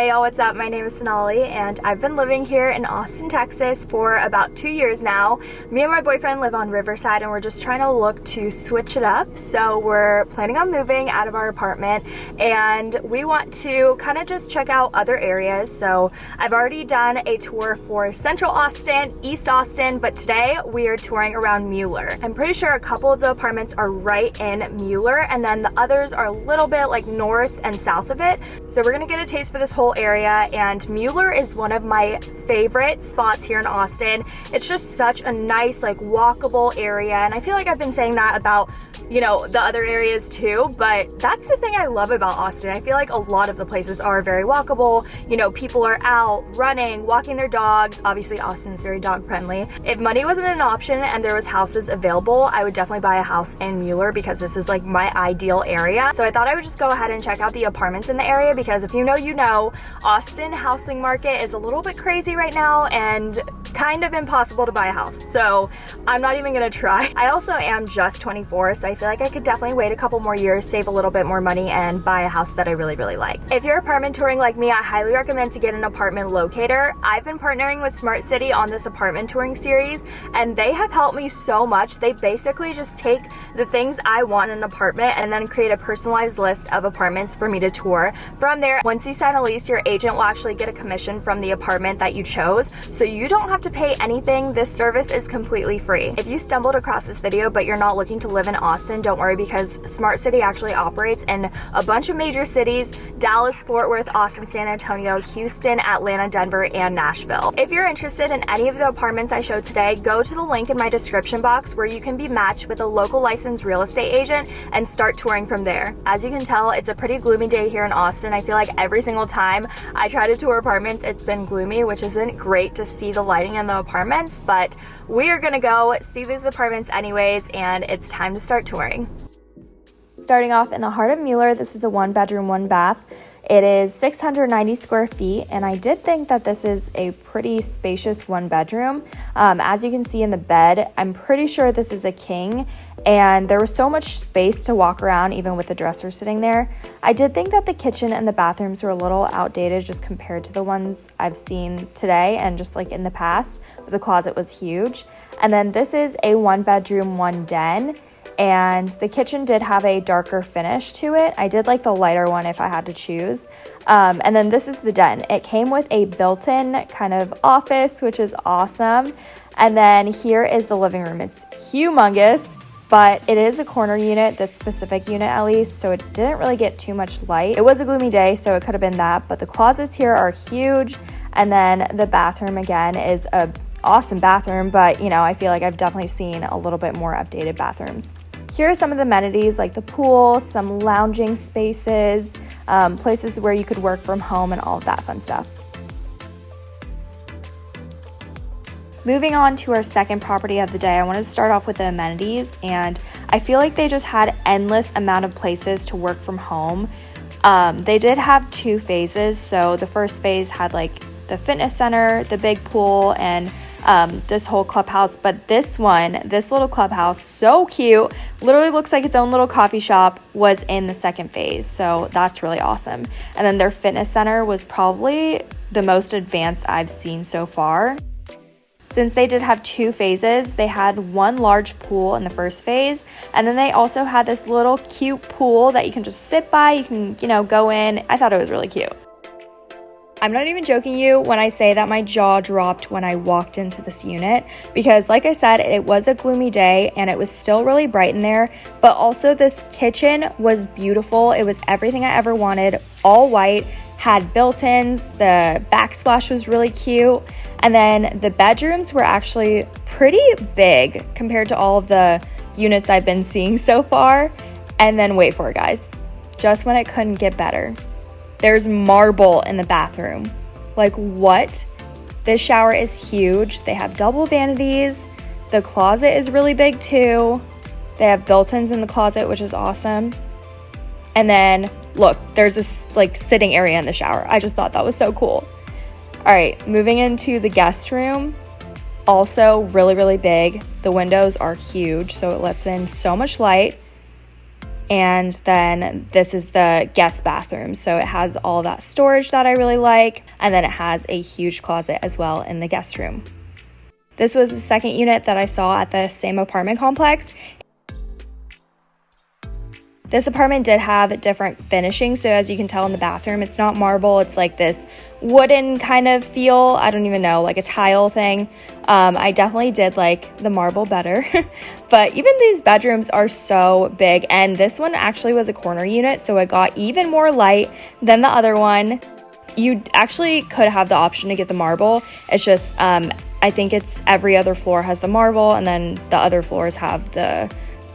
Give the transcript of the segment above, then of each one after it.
Hey y'all, what's up? My name is Sonali and I've been living here in Austin, Texas for about two years now. Me and my boyfriend live on Riverside and we're just trying to look to switch it up. So we're planning on moving out of our apartment and we want to kind of just check out other areas. So I've already done a tour for Central Austin, East Austin, but today we are touring around Mueller. I'm pretty sure a couple of the apartments are right in Mueller and then the others are a little bit like north and south of it. So we're gonna get a taste for this whole area and Mueller is one of my favorite spots here in Austin. It's just such a nice like walkable area and I feel like I've been saying that about you know, the other areas too, but that's the thing I love about Austin. I feel like a lot of the places are very walkable. You know, people are out running, walking their dogs. Obviously, Austin's very dog friendly. If money wasn't an option and there was houses available, I would definitely buy a house in Mueller because this is like my ideal area. So I thought I would just go ahead and check out the apartments in the area because if you know, you know, Austin housing market is a little bit crazy right now and kind of impossible to buy a house. So I'm not even gonna try. I also am just 24, so I feel like I could definitely wait a couple more years, save a little bit more money, and buy a house that I really, really like. If you're apartment touring like me, I highly recommend to get an apartment locator. I've been partnering with Smart City on this apartment touring series, and they have helped me so much. They basically just take the things I want in an apartment and then create a personalized list of apartments for me to tour. From there, once you sign a lease, your agent will actually get a commission from the apartment that you chose, so you don't have to pay anything. This service is completely free. If you stumbled across this video but you're not looking to live in Austin, Austin, don't worry because Smart City actually operates in a bunch of major cities, Dallas, Fort Worth, Austin, San Antonio, Houston, Atlanta, Denver, and Nashville. If you're interested in any of the apartments I showed today, go to the link in my description box where you can be matched with a local licensed real estate agent and start touring from there. As you can tell, it's a pretty gloomy day here in Austin. I feel like every single time I try to tour apartments, it's been gloomy, which isn't great to see the lighting in the apartments, but we are gonna go see these apartments anyways, and it's time to start touring. Starting off in the heart of Mueller, this is a one bedroom, one bath. It is 690 square feet, and I did think that this is a pretty spacious one bedroom. Um, as you can see in the bed, I'm pretty sure this is a king, and there was so much space to walk around, even with the dresser sitting there. I did think that the kitchen and the bathrooms were a little outdated just compared to the ones I've seen today and just like in the past, but the closet was huge. And then this is a one bedroom, one den and the kitchen did have a darker finish to it. I did like the lighter one if I had to choose. Um, and then this is the den. It came with a built-in kind of office, which is awesome. And then here is the living room. It's humongous, but it is a corner unit, this specific unit at least, so it didn't really get too much light. It was a gloomy day, so it could have been that, but the closets here are huge. And then the bathroom again is a awesome bathroom, but you know, I feel like I've definitely seen a little bit more updated bathrooms. Here are some of the amenities like the pool, some lounging spaces, um, places where you could work from home, and all of that fun stuff. Moving on to our second property of the day, I wanted to start off with the amenities, and I feel like they just had endless amount of places to work from home. Um, they did have two phases, so the first phase had like the fitness center, the big pool, and um, this whole clubhouse. But this one, this little clubhouse, so cute, literally looks like its own little coffee shop, was in the second phase. So that's really awesome. And then their fitness center was probably the most advanced I've seen so far. Since they did have two phases, they had one large pool in the first phase, and then they also had this little cute pool that you can just sit by, you can, you know, go in. I thought it was really cute. I'm not even joking you when I say that my jaw dropped when I walked into this unit because, like I said, it was a gloomy day and it was still really bright in there. But also, this kitchen was beautiful. It was everything I ever wanted, all white, had built ins, the backsplash was really cute. And then the bedrooms were actually pretty big compared to all of the units I've been seeing so far. And then, wait for it, guys, just when it couldn't get better there's marble in the bathroom. Like, what? This shower is huge. They have double vanities. The closet is really big too. They have built ins in the closet, which is awesome. And then, look, there's this like sitting area in the shower. I just thought that was so cool. All right, moving into the guest room. Also, really, really big. The windows are huge, so it lets in so much light. And then this is the guest bathroom. So it has all that storage that I really like. And then it has a huge closet as well in the guest room. This was the second unit that I saw at the same apartment complex. This apartment did have different finishing, so as you can tell in the bathroom, it's not marble, it's like this wooden kind of feel. I don't even know, like a tile thing. Um, I definitely did like the marble better, but even these bedrooms are so big, and this one actually was a corner unit, so it got even more light than the other one. You actually could have the option to get the marble. It's just, um, I think it's every other floor has the marble, and then the other floors have the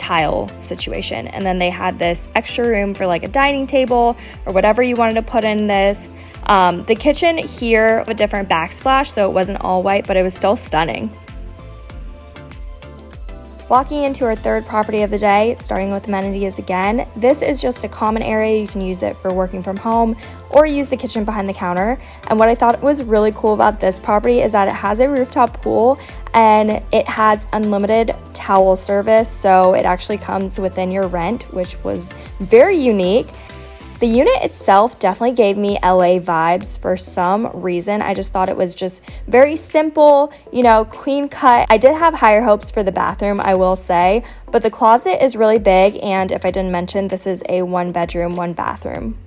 tile situation. And then they had this extra room for like a dining table or whatever you wanted to put in this. Um, the kitchen here, a different backsplash, so it wasn't all white, but it was still stunning. Walking into our third property of the day, starting with amenities again, this is just a common area. You can use it for working from home or use the kitchen behind the counter. And what I thought was really cool about this property is that it has a rooftop pool and it has unlimited towel service. So it actually comes within your rent, which was very unique. The unit itself definitely gave me LA vibes for some reason. I just thought it was just very simple, you know, clean cut. I did have higher hopes for the bathroom, I will say, but the closet is really big. And if I didn't mention, this is a one bedroom, one bathroom.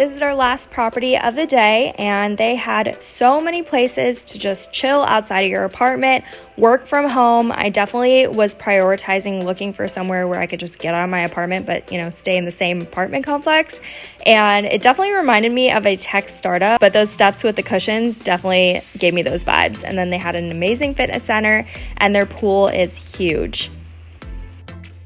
This is our last property of the day, and they had so many places to just chill outside of your apartment, work from home. I definitely was prioritizing looking for somewhere where I could just get out of my apartment, but you know, stay in the same apartment complex. And it definitely reminded me of a tech startup, but those steps with the cushions definitely gave me those vibes. And then they had an amazing fitness center, and their pool is huge.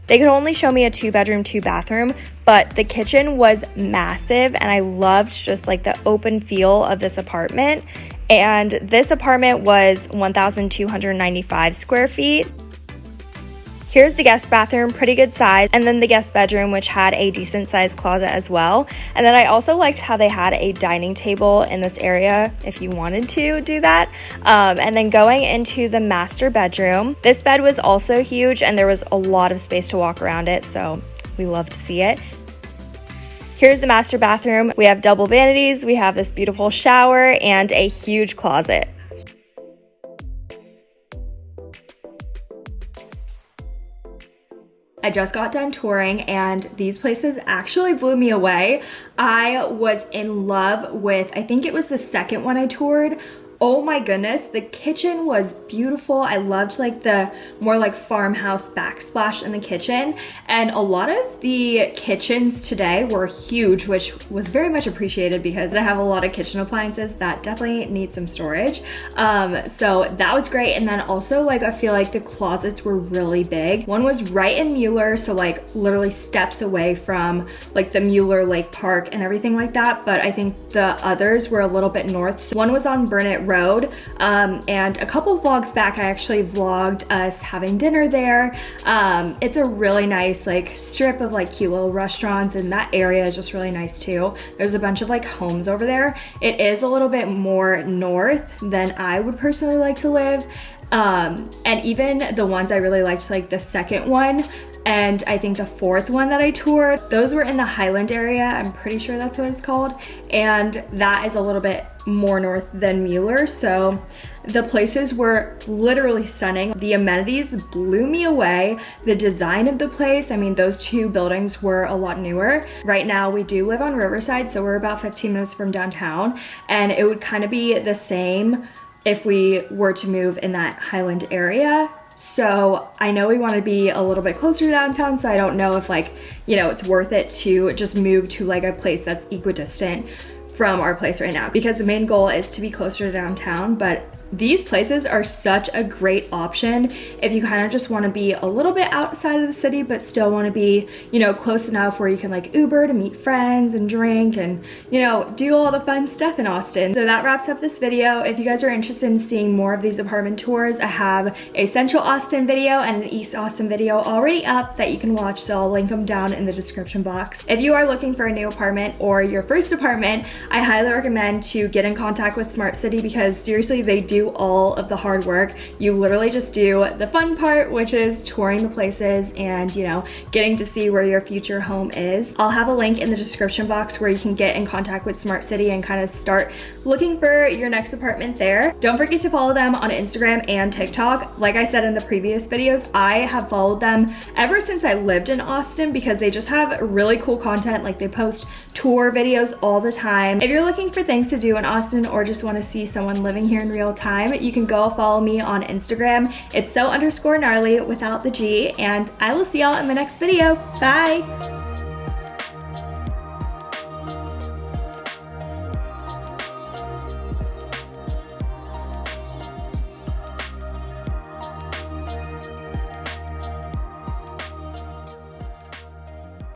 They could only show me a two bedroom, two bathroom, but the kitchen was massive and I loved just like the open feel of this apartment. And this apartment was 1,295 square feet. Here's the guest bathroom, pretty good size, and then the guest bedroom, which had a decent sized closet as well. And then I also liked how they had a dining table in this area if you wanted to do that. Um, and then going into the master bedroom, this bed was also huge and there was a lot of space to walk around it, so we love to see it. Here's the master bathroom. We have double vanities, we have this beautiful shower, and a huge closet. I just got done touring and these places actually blew me away. I was in love with, I think it was the second one I toured, oh my goodness the kitchen was beautiful. I loved like the more like farmhouse backsplash in the kitchen. And a lot of the kitchens today were huge which was very much appreciated because i have a lot of kitchen appliances that definitely need some storage. Um, so that was great. And then also like i feel like the closets were really big. One was right in mueller so like literally steps away from like the mueller lake park and everything like that. But i think the others were a little bit north. So one was on Burnet road. Um, and a couple vlogs back, I actually vlogged us having dinner there. Um, it's a really nice like strip of like cute little restaurants and that area is just really nice too. There's a bunch of like homes over there. It is a little bit more north than I would personally like to live. Um, and even the ones I really liked, like the second one, and I think the fourth one that I toured, those were in the Highland area. I'm pretty sure that's what it's called. And that is a little bit more north than Mueller. So the places were literally stunning. The amenities blew me away. The design of the place, I mean, those two buildings were a lot newer. Right now we do live on Riverside, so we're about 15 minutes from downtown. And it would kind of be the same if we were to move in that Highland area so I know we want to be a little bit closer to downtown, so I don't know if like, you know, it's worth it to just move to like a place that's equidistant from our place right now because the main goal is to be closer to downtown, but these places are such a great option if you kind of just want to be a little bit outside of the city but still want to be you know close enough where you can like uber to meet friends and drink and you know do all the fun stuff in austin. So that wraps up this video. If you guys are interested in seeing more of these apartment tours i have a central austin video and an east austin video already up that you can watch so i'll link them down in the description box. If you are looking for a new apartment or your first apartment i highly recommend to get in contact with smart city because seriously they do all of the hard work. You literally just do the fun part, which is touring the places and, you know, getting to see where your future home is. I'll have a link in the description box where you can get in contact with Smart City and kind of start looking for your next apartment there. Don't forget to follow them on Instagram and TikTok. Like I said in the previous videos, I have followed them ever since I lived in Austin because they just have really cool content. Like they post tour videos all the time. If you're looking for things to do in Austin or just want to see someone living here in real time, you can go follow me on Instagram. It's so underscore gnarly without the G and I will see y'all in my next video. Bye!